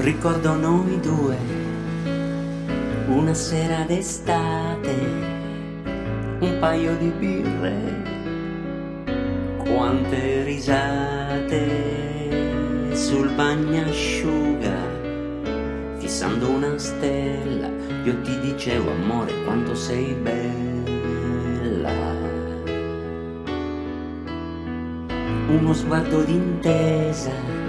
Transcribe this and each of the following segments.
Ricordo noi due, una sera d'estate, un paio di birre, quante risate sul bagnasciuga, fissando una stella, io ti dicevo amore quanto sei bella. Uno sguardo d'intesa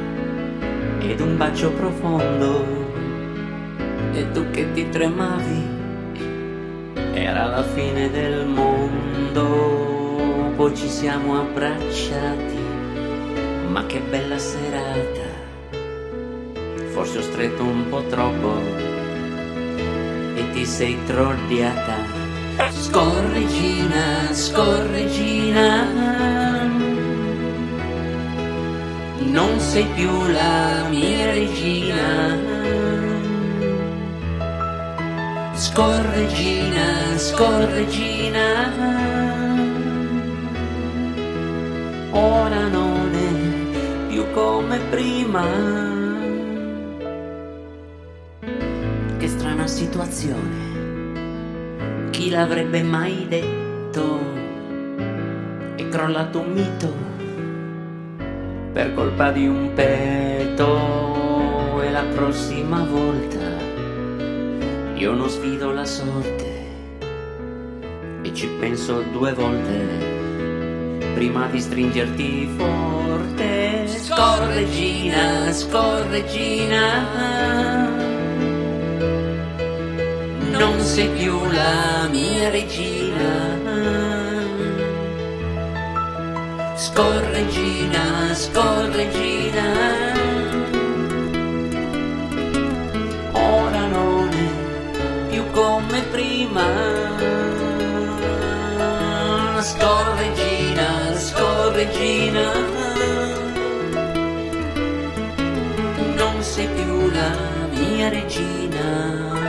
ed un bacio profondo. E tu che ti tremavi era la fine del mondo. Poi ci siamo abbracciati ma che bella serata. Forse ho stretto un po' troppo e ti sei trolliata scorregina scorregina non sei più la mia regina. Scorregina, scorregina, ora non è più come prima. Che strana situazione, chi l'avrebbe mai detto? È crollato un mito per colpa di un petto. E la prossima volta io non sfido la sorte. E ci penso due volte prima di stringerti forte. Scorregina scorregina non sei più la mia regina Scorregina, scorregina, ora non è più come prima. Scorregina, scorregina, non sei più la mia regina.